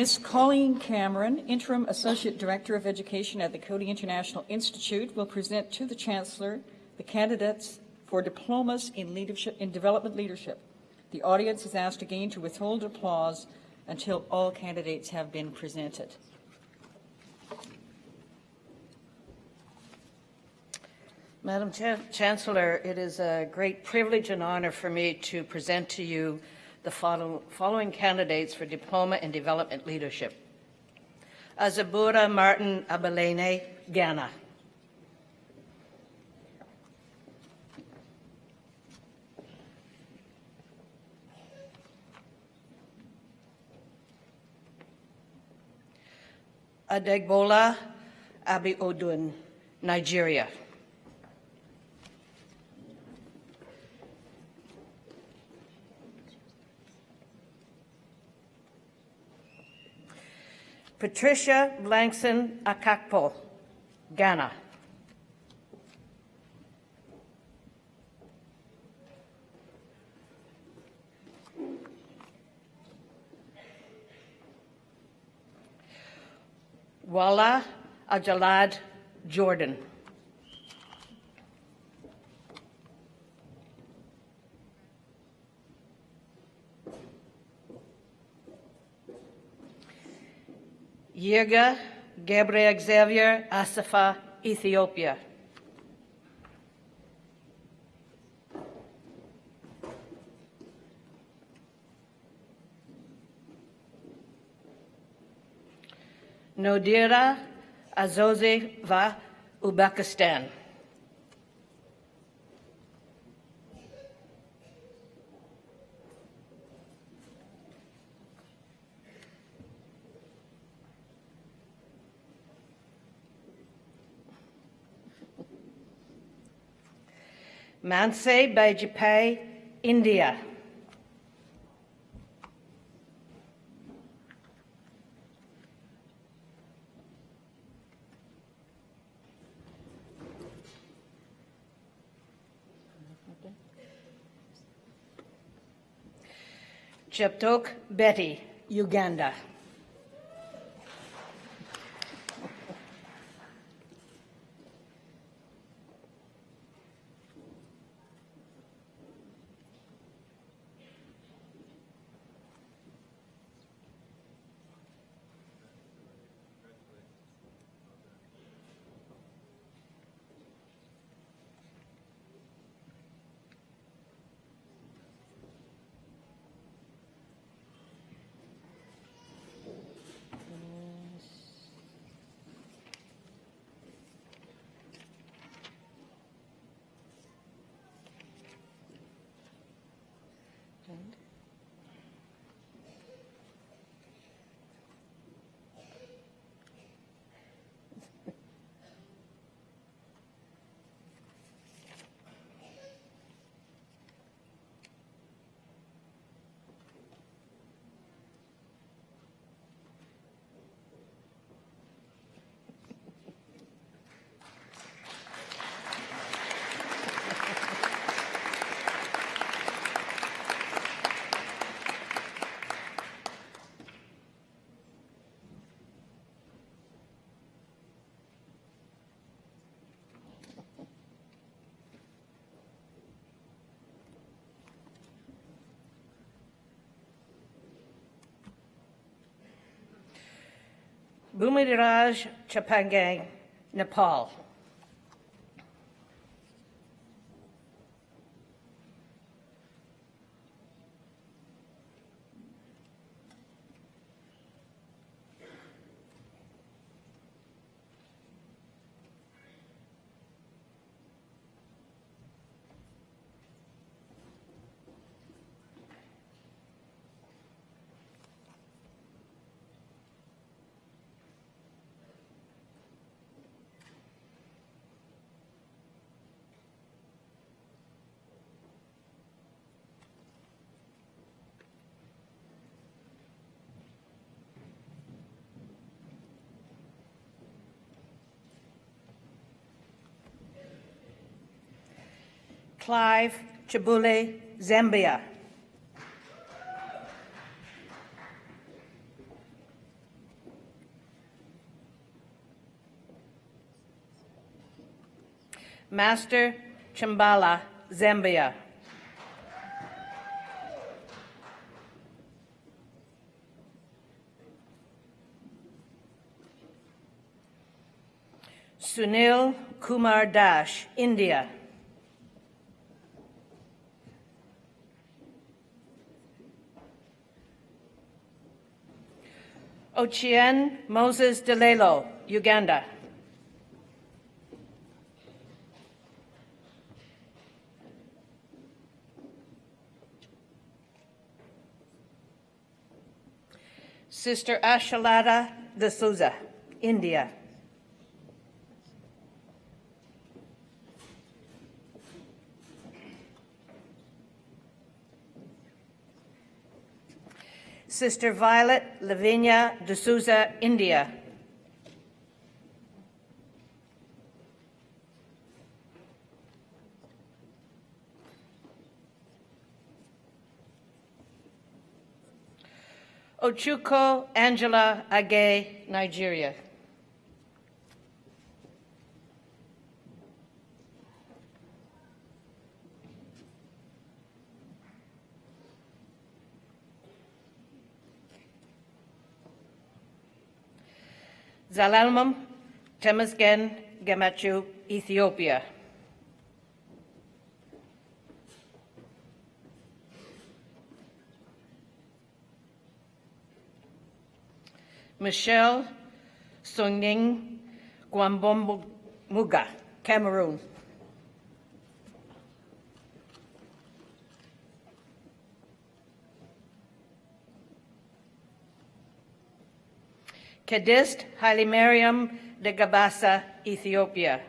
Ms. Colleen Cameron, Interim Associate Director of Education at the Coady International Institute, will present to the Chancellor the candidates for diplomas in leadership in development leadership. The audience is asked again to withhold applause until all candidates have been presented. Madam Chan- Chancellor, it is a great privilege and honor for me to present to you the follow- following candidates for Diploma in Development Leadership. Azabura Martin Abelene, Ghana. Adegbola Abiodun, Nigeria. Patricia Blankson Akakpo, Ghana. Wala Ajalad, Jordan. Yirga Gabriel Xavier Asafa, Ethiopia. Nodira Azozeva, Uzbekistan. Manse Bajapai, India. Cheptok Betty, Uganda. Bhumiraj Chapangang, Nepal. Clive Chibuli Zambia. Master Chimbala, Zambia. Sunil Kumar Dash, India. Ochien Moses Delelo, Uganda. Sister Ashalata de Souza, India. Sister Violet Lavinia de Souza, India. Ochuko Angela Age, Nigeria. Zalalmum Temesgen Gemachu, Ethiopia. Michelle Sungning Gwambombuga, Cameroon. Kedist Halimariam de Gabasa, Ethiopia.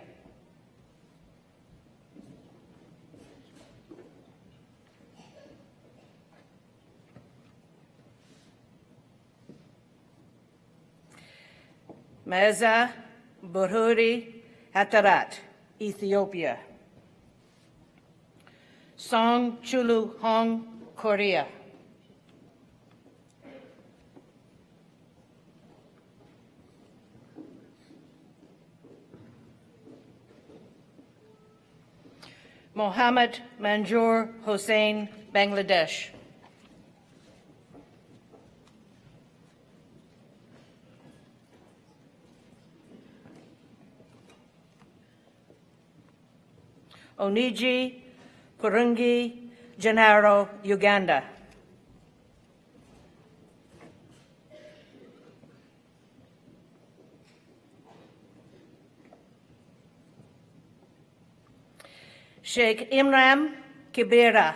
Meza Burhuri Hatarat, Ethiopia. Song Chulu Hong, Korea. Mohammed Manjur Hossein, Bangladesh. Oniji Kurungi Gennaro, Uganda. Sheikh Imran Kibera,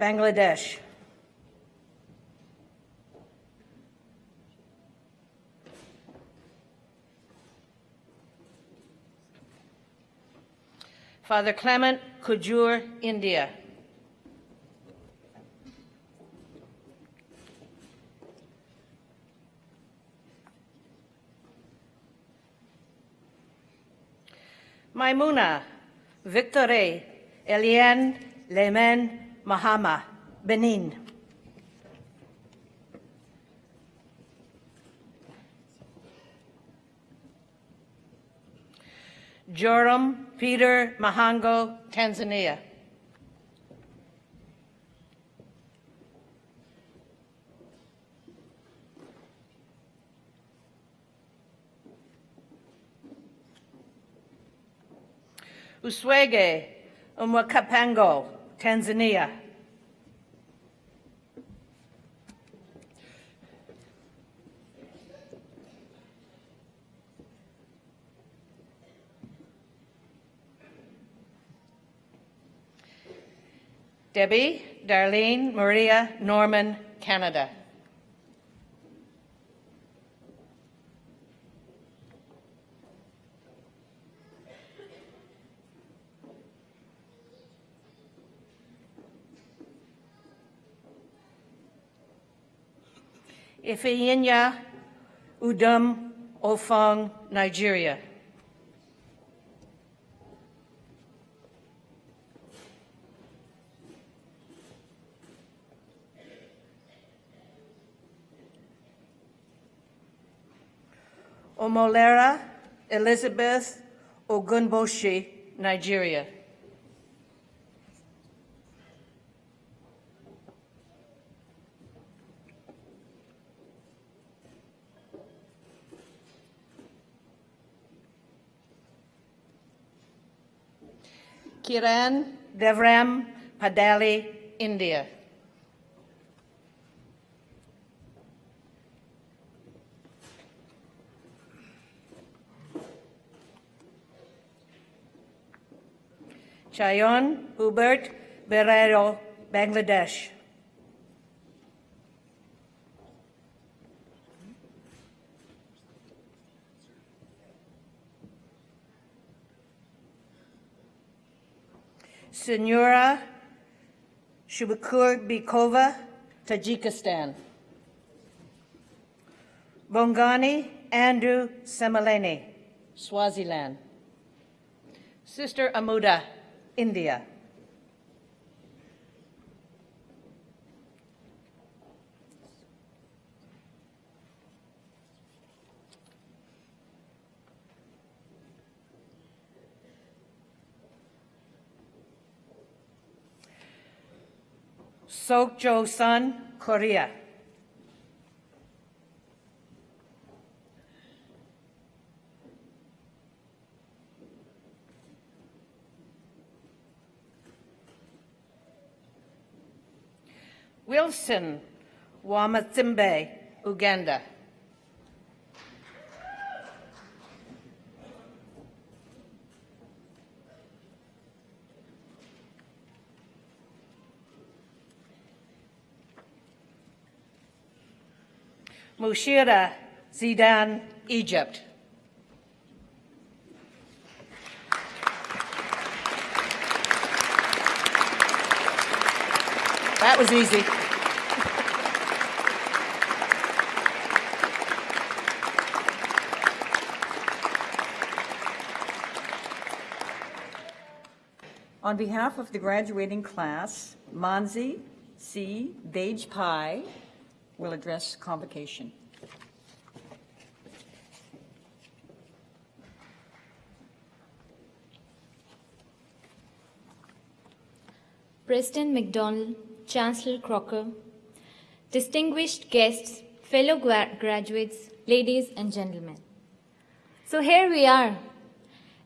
Bangladesh. Father Clement Kujur, India. Maimuna Victoire Eliane Lemen Mahama, Benin. Joram Peter Mahango, Tanzania. Uswege Umwakapango, Tanzania. Debbie Darlene Maria Norman, Canada. Ifeyinya Udum Ofong, Nigeria. Omolera Elizabeth Ogunboshi, Nigeria. Kiran Devram Padali, India. Chayon Hubert Berero, Bangladesh. Senora Shubakur Bikova, Tajikistan. Bongani Andrew Semaleni, Swaziland. Sister Amuda, India. Sokjo Sun, Korea. Wilson Wamathimbe, Uganda. Mushira Zidan, Egypt. That was easy. On behalf of the graduating class, Manzi C. Bajpai will address convocation. President McDonald, Chancellor Crocker, distinguished guests, fellow gra- graduates, ladies and gentlemen. So here we are,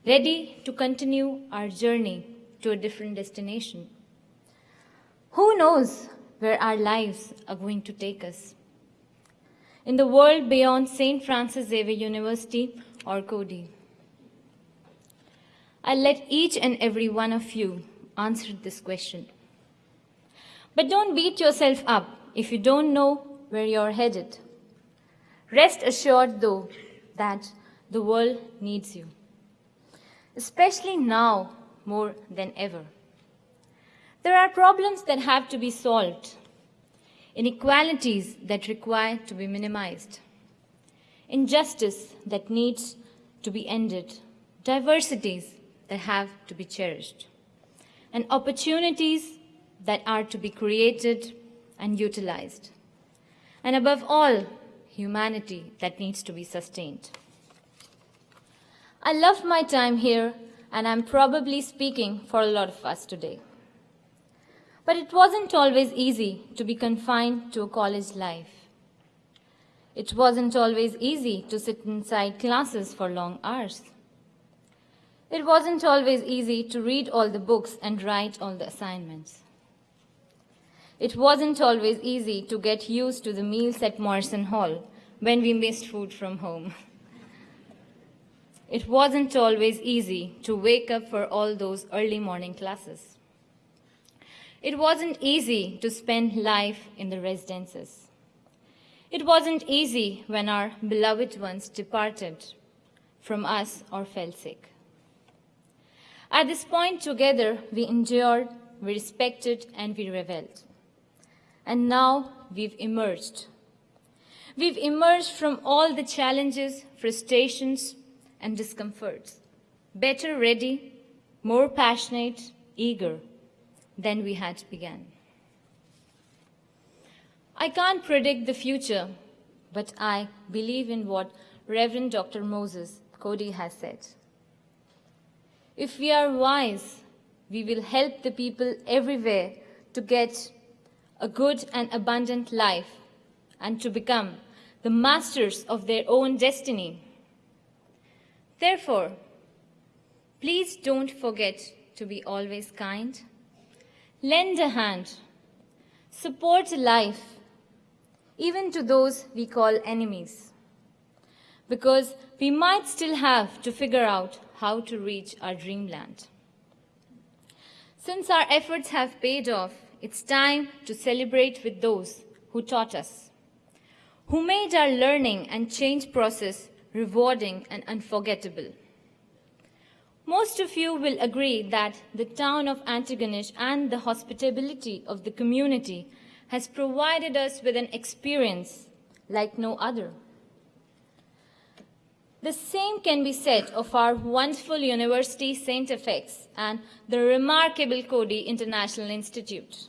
ready to continue our journey to a different destination. Who knows where our lives are going to take us? In the world beyond St. Francis Xavier University or Coady. I'll let each and every one of you answer this question. But don't beat yourself up if you don't know where you're headed. Rest assured, though, that the world needs you, especially now more than ever. There are problems that have to be solved, inequalities that require to be minimized, injustice that needs to be ended, diversities that have to be cherished, and opportunities that are to be created and utilized. And above all, humanity that needs to be sustained. I love my time here, and I'm probably speaking for a lot of us today. But it wasn't always easy to be confined to a college life. It wasn't always easy to sit inside classes for long hours. It wasn't always easy to read all the books and write all the assignments. It wasn't always easy to get used to the meals at Morrison Hall when we missed food from home. It wasn't always easy to wake up for all those early morning classes. It wasn't easy to spend life in the residences. It wasn't easy when our beloved ones departed from us or fell sick. At this point, together, we endured, we respected, and we reveled. And now we've emerged. We've emerged from all the challenges, frustrations, and discomforts, better ready, more passionate, eager than we had begun. I can't predict the future, but I believe in what Reverend Dr. Moses Coady has said. If we are wise, we will help the people everywhere to get a good and abundant life and to become the masters of their own destiny. Therefore, please don't forget to be always kind, lend a hand, support life, even to those we call enemies, because we might still have to figure out how to reach our dreamland. Since our efforts have paid off, it's time to celebrate with those who taught us, who made our learning and change process rewarding and unforgettable. Most of you will agree that the town of Antigonish and the hospitality of the community has provided us with an experience like no other. The same can be said of our wonderful University St. FX and the remarkable Coady International Institute.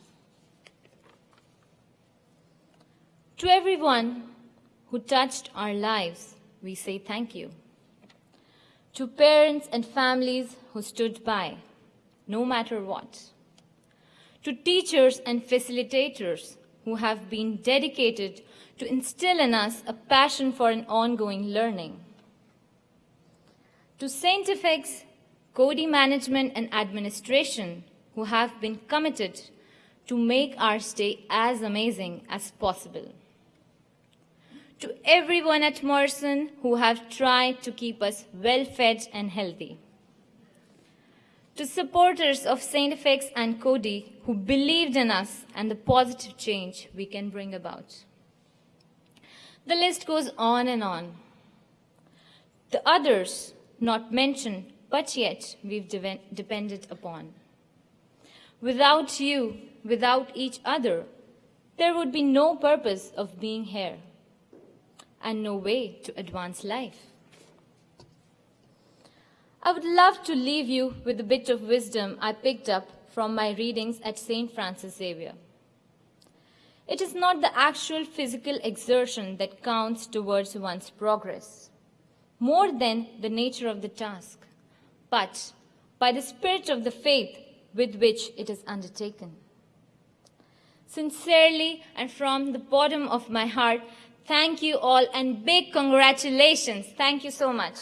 To everyone who touched our lives, we say thank you. To parents and families who stood by, no matter what. To teachers and facilitators who have been dedicated to instill in us a passion for an ongoing learning. To St. FX, Coady Management and Administration who have been committed to make our stay as amazing as possible to everyone at Morrison who have tried to keep us well fed and healthy. To supporters of St. FX and Coady who believed in us and the positive change we can bring about. The list goes on and on. The others, not mentioned, but yet we've de- depended upon. Without you, without each other, there would be no purpose of being here and no way to advance life. I would love to leave you with a bit of wisdom I picked up from my readings at St. Francis Xavier. It is not the actual physical exertion that counts towards one's progress, more than the nature of the task, but by the spirit of the faith with which it is undertaken. Sincerely and from the bottom of my heart, Thank you all and big congratulations. Thank you so much.